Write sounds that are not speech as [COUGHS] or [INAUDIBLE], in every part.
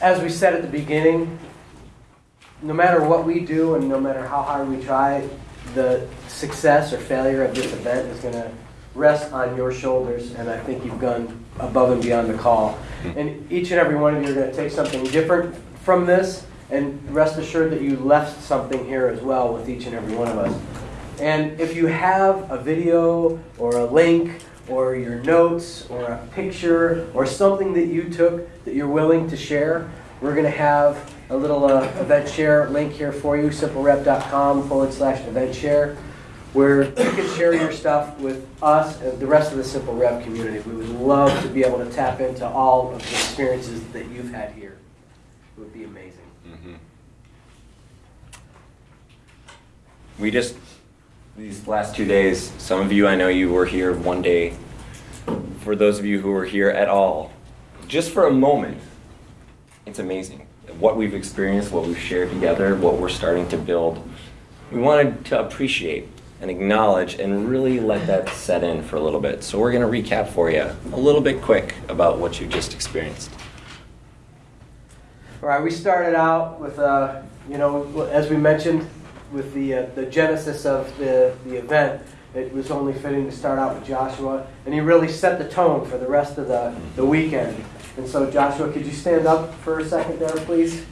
as we said at the beginning, no matter what we do and no matter how hard we try, the success or failure of this event is going to rest on your shoulders, and I think you've gone above and beyond the call. And each and every one of you are going to take something different from this, and rest assured that you left something here as well with each and every one of us. And if you have a video or a link or your notes or a picture or something that you took that you're willing to share, we're going to have a little uh, event share link here for you, simplerev.com forward slash event share, where you can share your stuff with us and the rest of the Simple Rev community. We would love to be able to tap into all of the experiences that you've had here. It would be amazing. Mm-hmm. We just, these last two days, some of you, I know you were here one day. For those of you who were here at all, just for a moment, it's amazing. What we've experienced, what we've shared together, what we're starting to build. We wanted to appreciate and acknowledge and really let that set in for a little bit. So we're going to recap for you a little bit quick about what you just experienced. All right, we started out with, uh, you know, as we mentioned, with the, uh, the genesis of the, the event. It was only fitting to start out with Joshua, and he really set the tone for the rest of the, the weekend. And so, Joshua, could you stand up for a second there, please?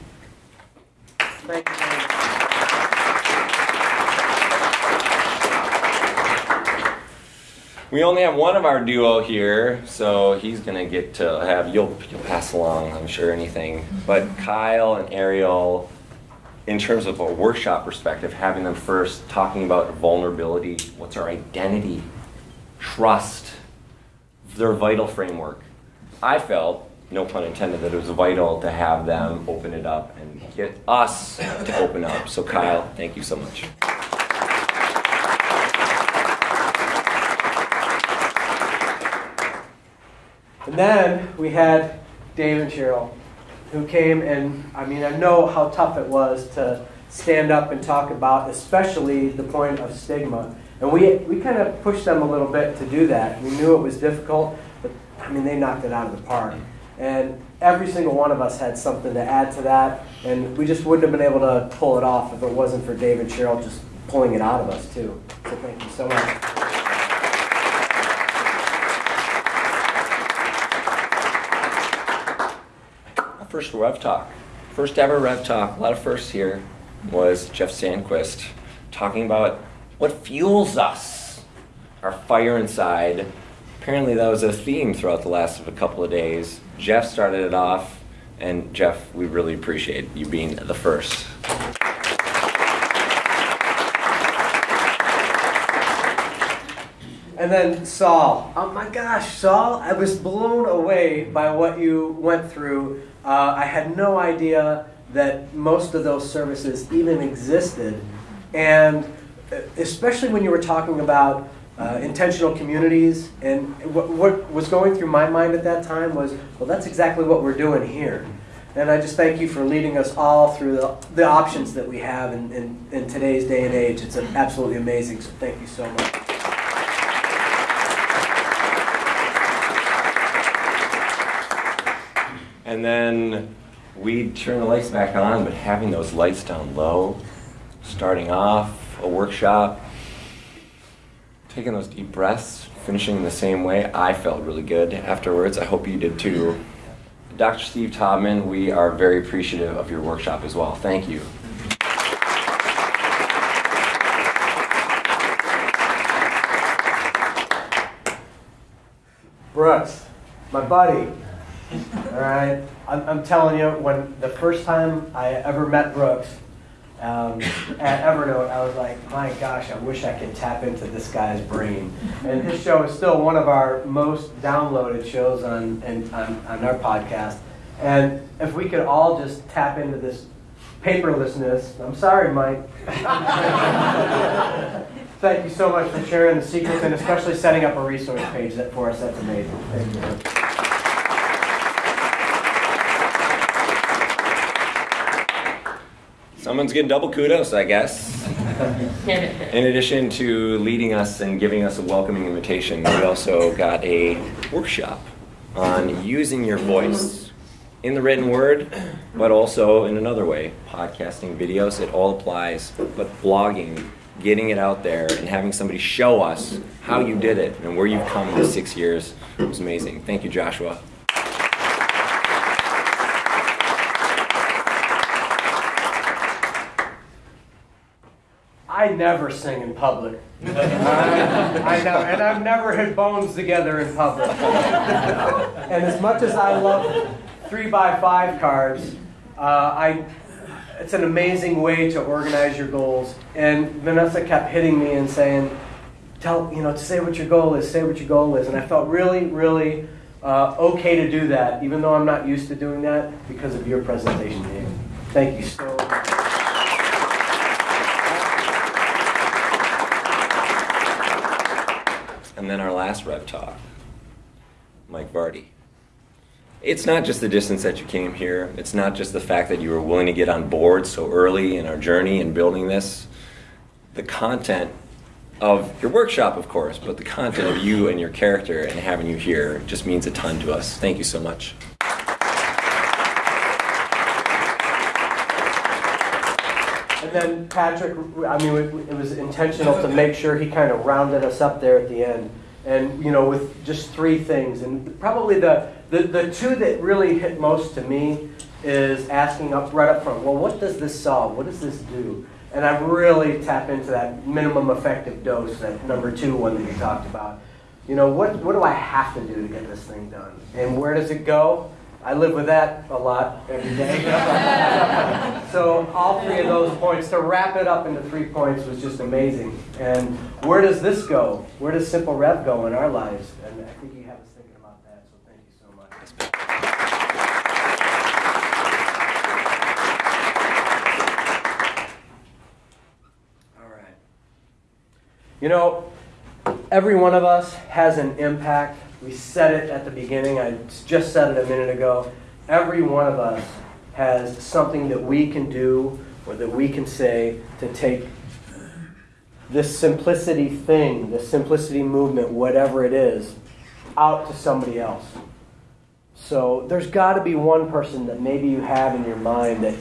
Thank you. We only have one of our duo here, so he's gonna get to have you'll you'll pass along, I'm sure anything. But Kyle and Ariel, in terms of a workshop perspective, having them first talking about vulnerability, what's our identity, trust, their vital framework. I felt, no pun intended, that it was vital to have them open it up and get us to open up. So Kyle, thank you so much. And then we had Dave and Cheryl, who came and, I mean, I know how tough it was to stand up and talk about, especially the point of stigma. And we, we kind of pushed them a little bit to do that. We knew it was difficult, but I mean, they knocked it out of the park. And every single one of us had something to add to that, and we just wouldn't have been able to pull it off if it wasn't for Dave and Cheryl just pulling it out of us, too. So thank you so much. First Rev Talk, first ever Rev Talk, a lot of firsts here, was Jeff Sandquist talking about what fuels us, our fire inside. Apparently, that was a theme throughout the last of a couple of days. Jeff started it off, and Jeff, we really appreciate you being the first. And then Saul. Oh my gosh, Saul, I was blown away by what you went through. Uh, I had no idea that most of those services even existed. And uh, especially when you were talking about uh, intentional communities, and what, what was going through my mind at that time was, well, that's exactly what we're doing here. And I just thank you for leading us all through the, the options that we have in, in, in today's day and age. It's absolutely amazing, so thank you so much. And then we'd turn the lights back on, but having those lights down low, starting off a workshop, taking those deep breaths, finishing in the same way, I felt really good afterwards. I hope you did too. Dr. Steve Todman, we are very appreciative of your workshop as well. Thank you. Brooks, my buddy. All right, I'm, I'm telling you, when the first time I ever met Brooks um, at Evernote, I was like, my gosh, I wish I could tap into this guy's brain. And his show is still one of our most downloaded shows on, on, on our podcast. And if we could all just tap into this paperlessness, I'm sorry, Mike. [LAUGHS] Thank you so much for sharing the secrets and especially setting up a resource page that for us. That's amazing. Thank you. Someone's getting double kudos, I guess. [LAUGHS] In addition to leading us and giving us a welcoming invitation, we also got a workshop on using your voice in the written word, but also in another way, podcasting, videos, it all applies. But blogging, getting it out there and having somebody show us how you did it and where you've come in six years was amazing. Thank you, Joshua. I never sing in public. I, [LAUGHS] I know, and I've never hit bones together in public. [LAUGHS] and as much as I love three by five cards, uh, I it's an amazing way to organize your goals. And Vanessa kept hitting me and saying, "Tell you know, to say what your goal is. Say what your goal is." And I felt really, really uh, okay to do that, even though I'm not used to doing that because of your presentation, Dave. Thank you so much. And then our last rev talk, Mike Vardy. It's not just the distance that you came here. It's not just the fact that you were willing to get on board so early in our journey in building this. The content of your workshop, of course, but the content of you and your character and having you here just means a ton to us. Thank you so much. Then Patrick, I mean, it was intentional to make sure he kind of rounded us up there at the end. And, you know, with just three things. And probably the, the, the two that really hit most to me is asking up right up front, well, what does this solve? What does this do? And I really tap into that minimum effective dose, that number two one that you talked about. You know, what, what do I have to do to get this thing done? And where does it go? I live with that a lot every day. [LAUGHS] so all three of those points, to wrap it up into three points was just amazing. And where does this go? Where does Simple Rev go in our lives? And I think you have us thinking about that, so thank you so much. All right. You know, every one of us has an impact we said it at the beginning. I just said it a minute ago. Every one of us has something that we can do or that we can say to take this simplicity thing, this simplicity movement, whatever it is, out to somebody else. So there's got to be one person that maybe you have in your mind that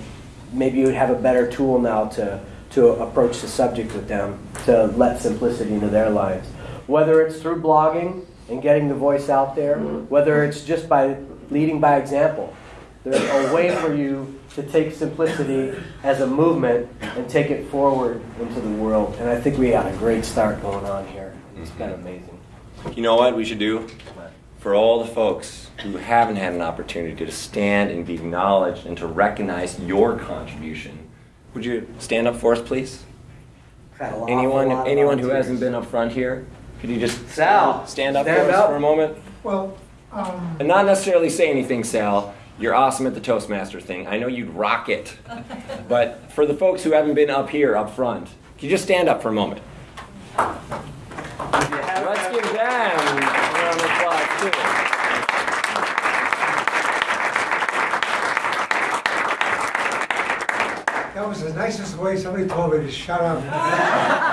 maybe you would have a better tool now to, to approach the subject with them, to let simplicity into their lives. Whether it's through blogging, and getting the voice out there, mm-hmm. whether it's just by leading by example. There's a way for you to take simplicity as a movement and take it forward into the world. And I think we got a great start going on here. It's been mm-hmm. amazing. You know what we should do? For all the folks who haven't had an opportunity to stand and be acknowledged and to recognize your contribution, would you stand up for us, please? Anyone, anyone who hasn't been up front here? Could you just Sal stand up stand for up. for a moment? Well, um, and not necessarily say anything, Sal. You're awesome at the Toastmaster thing. I know you'd rock it. [LAUGHS] but for the folks who haven't been up here, up front, can you just stand up for a moment? Let's give them a round of applause, too. That was the nicest way somebody told me to shut up. [LAUGHS]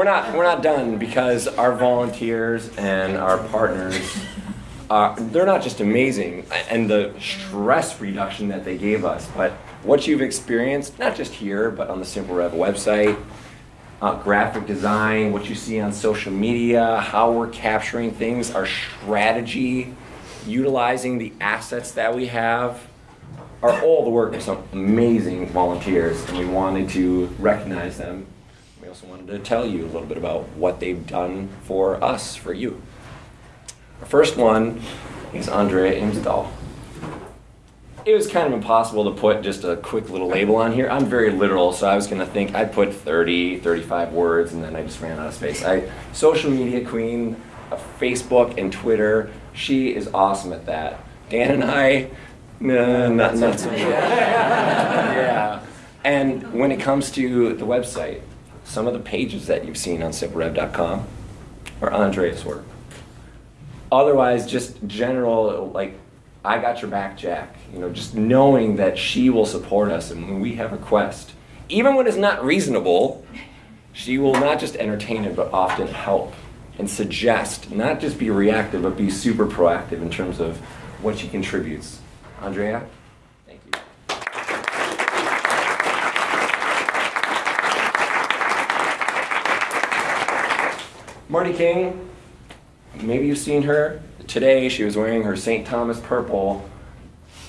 we're not we're not done because our volunteers and our partners uh, they're not just amazing and the stress reduction that they gave us, but what you've experienced not just here but on the Simple Rev website, uh, graphic design, what you see on social media, how we're capturing things, our strategy, utilizing the assets that we have are all the work of some amazing volunteers, and we wanted to recognize them also wanted to tell you a little bit about what they've done for us, for you. Our first one is Andrea Imsdahl. It was kind of impossible to put just a quick little label on here. I'm very literal, so I was going to think I'd put 30, 35 words, and then I just ran out of space. I social media queen, of Facebook and Twitter. She is awesome at that. Dan and I, nah, not, not so much. [LAUGHS] yeah. And when it comes to the website, some of the pages that you've seen on simplerev.com are Andrea's work. Otherwise, just general, like, I got your back, Jack. You know, just knowing that she will support us and when we have a quest, even when it's not reasonable, she will not just entertain it, but often help and suggest, not just be reactive, but be super proactive in terms of what she contributes. Andrea? Thank you. Marty King, maybe you've seen her. Today she was wearing her St. Thomas purple.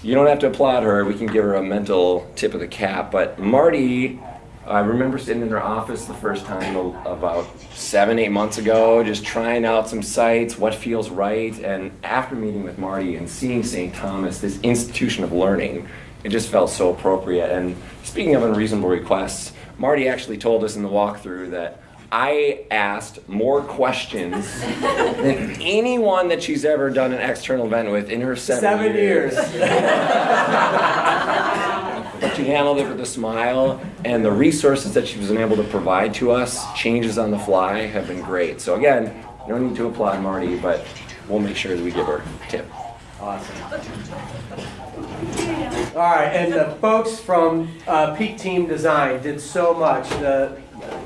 You don't have to applaud her, we can give her a mental tip of the cap. But Marty, I remember sitting in her office the first time about seven, eight months ago, just trying out some sites, what feels right. And after meeting with Marty and seeing St. Thomas, this institution of learning, it just felt so appropriate. And speaking of unreasonable requests, Marty actually told us in the walkthrough that I asked more questions than anyone that she's ever done an external event with in her seven, Seven years. [LAUGHS] but she handled it with a smile, and the resources that she was able to provide to us, changes on the fly, have been great. So again, no need to applaud Marty, but we'll make sure that we give her a tip. Awesome. All right, and the folks from uh, Peak Team Design did so much. The,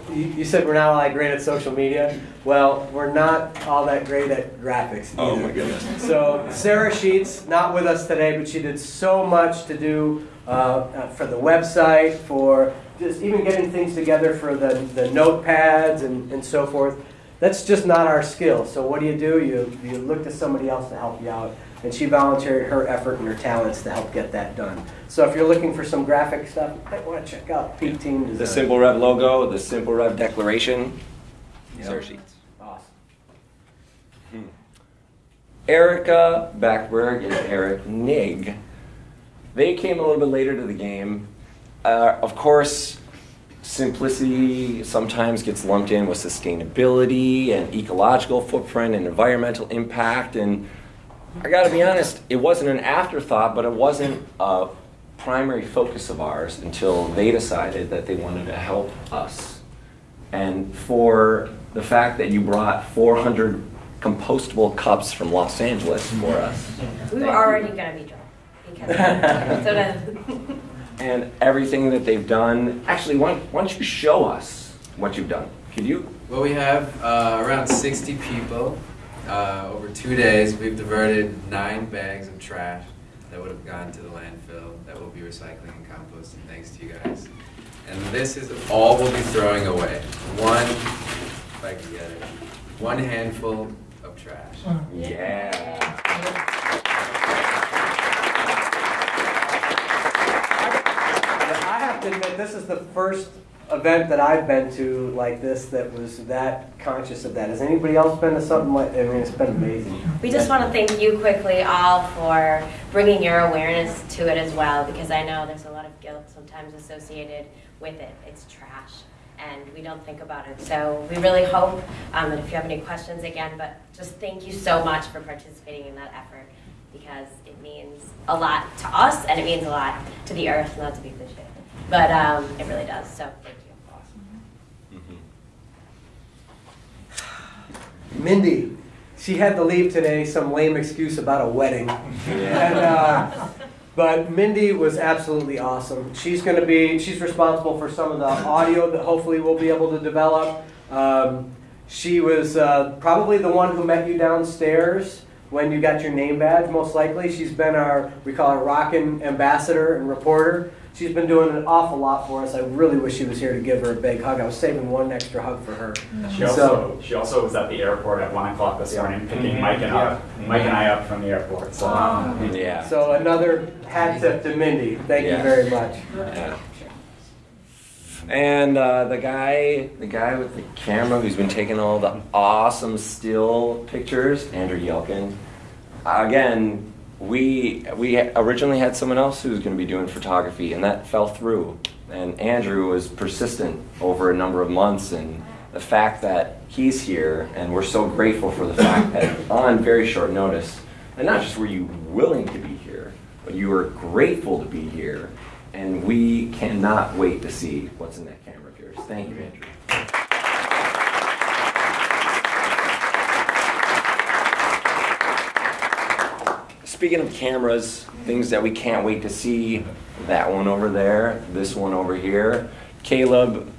you, you said we're not all that great at social media. Well, we're not all that great at graphics. Either. Oh my goodness. So Sarah Sheets, not with us today, but she did so much to do uh, uh, for the website, for just even getting things together for the, the notepads and, and so forth. That's just not our skill. So what do you do? You, you look to somebody else to help you out. And she volunteered her effort and her talents to help get that done. So if you're looking for some graphic stuff, you might want to check out Peak Team Design. The Simple Rev logo, the Simple Rev declaration, Yep. Sarah Sheets. Awesome. Erica Backberg and Eric Nig. They came a little bit later to the game. Uh, of course, simplicity sometimes gets lumped in with sustainability and ecological footprint and environmental impact. And I gotta be honest, it wasn't an afterthought, but it wasn't a primary focus of ours until they decided that they wanted to help us. And for the fact that you brought 400 compostable cups from Los Angeles for us. We were already gonna be drunk because so then and everything that they've done. Actually, why, why don't you show us what you've done? Could you? Well, we have uh, around 60 people. Uh, over two days, we've diverted nine bags of trash that would have gone to the landfill that will be recycling and composting thanks to you guys. And this is all we'll be throwing away. One, if I can get it, one handful of trash. Yeah. I have to admit, this is the first event that I've been to like this that was that conscious of that. Has anybody else been to something like? I mean, it's been amazing. we just want to thank you quickly all for bringing your awareness to it as well because I know there's a lot of guilt sometimes associated with it. It's trash. And we don't think about it. So we really hope um, that if you have any questions again, but just thank you so much for participating in that effort because it means a lot to us and it means a lot to the earth, not to be cliche. But um, it really does. So thank you. Mindy, she had to leave today. Some lame excuse about a wedding. And, uh, but Mindy was absolutely awesome. She's going to be, she's responsible for some of the audio that hopefully we'll be able to develop. Um, she was uh, probably the one who met you downstairs when you got your name badge, most likely. She's been our, we call her rockin' ambassador and reporter. She's been doing an awful lot for us. I really wish she was here to give her a big hug. I was saving one extra hug for her. Mm. She So- also, she also was at the airport at one o'clock this Yeah. morning, picking mm-hmm. Mike and up, Mike and I up from the airport, so. Oh. Um, yeah. So another hat tip to Mindy. Thank you very much. Yeah. And uh, the guy, the guy with the camera who's been taking all the awesome still pictures, Andrew Yelkin. Again, we we originally had someone else who was going to be doing photography, and that fell through. And Andrew was persistent over a number of months, and the fact that he's here, and we're so grateful for the fact that [COUGHS] on very short notice, and not just were you willing to be here, but you were grateful to be here, and we cannot wait to see what's in that camera of yours. Thank you, Andrew. Speaking of cameras, things that we can't wait to see, that one over there, this one over here. Caleb,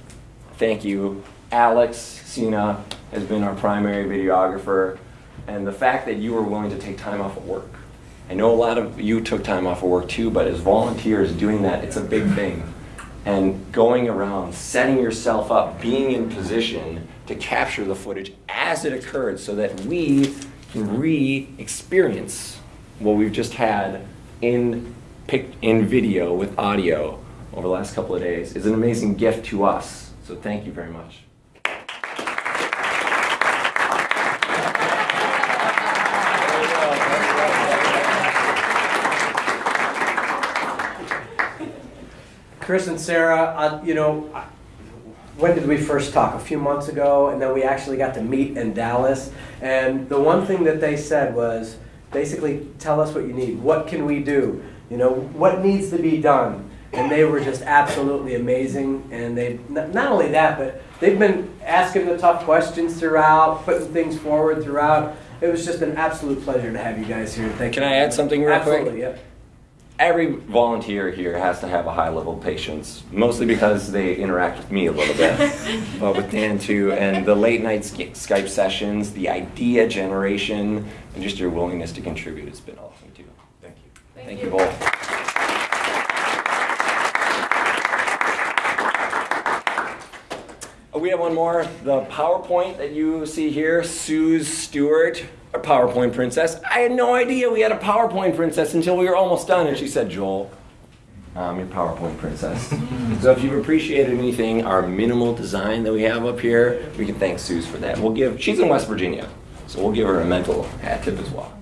thank you Alex Cena has been our primary videographer, and the fact that you were willing to take time off of work. I know a lot of you took time off of work too, but as volunteers doing that, it's a big thing. And going around, setting yourself up, being in position to capture the footage as it occurred so that we can re experience what we've just had in, in video with audio over the last couple of days is an amazing gift to us. So thank you very much. Chris and Sarah, uh, you know, when did we first talk? A few months ago, and then we actually got to meet in Dallas. And the one thing that they said was basically, tell us what you need. What can we do? You know, what needs to be done? And they were just absolutely amazing. And they, not only that, but they've been asking the tough questions throughout, putting things forward throughout. It was just an absolute pleasure to have you guys here. Thank Can you. I add something real quick? Absolutely, yeah. Every volunteer here has to have a high level of patience, mostly because they interact with me a little bit, but [LAUGHS] with Dan too. And the late night Skype sessions, the idea generation, and just your willingness to contribute has been awesome too. Thank you. Thank, you both. Uh, We have one more. The PowerPoint that you see here, Suze Stewart, a PowerPoint princess. I had no idea we had a PowerPoint princess until we were almost done, and she said, Joel, um, I'm your PowerPoint princess. [LAUGHS] so if you've appreciated anything, our minimal design that we have up here, we can thank Suze for that. We'll give, she's in West Virginia, so we'll give her a mental hat tip as well.